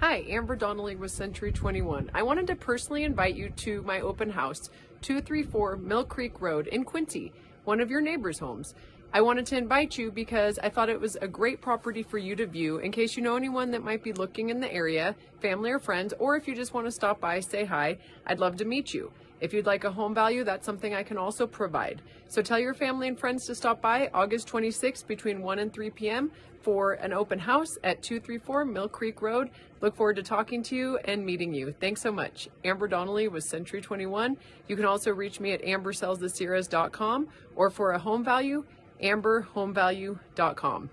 Hi, Amber Donnelly with Century 21. I wanted to personally invite you to my open house, 234 Mill Creek Road in Quincy, one of your neighbor's homes. I wanted to invite you because I thought it was a great property for you to view in case you know anyone that might be looking in the area, family or friends, or if you just want to stop by, say hi, I'd love to meet you. If you'd like a home value, that's something I can also provide. So tell your family and friends to stop by August 26th between 1 and 3 p.m. for an open house at 234 Mill Creek Road. Look forward to talking to you and meeting you. Thanks so much. Amber Donnelly with Century 21. You can also reach me at ambersellsthesierras.com or for a home value, amberhomevalue.com.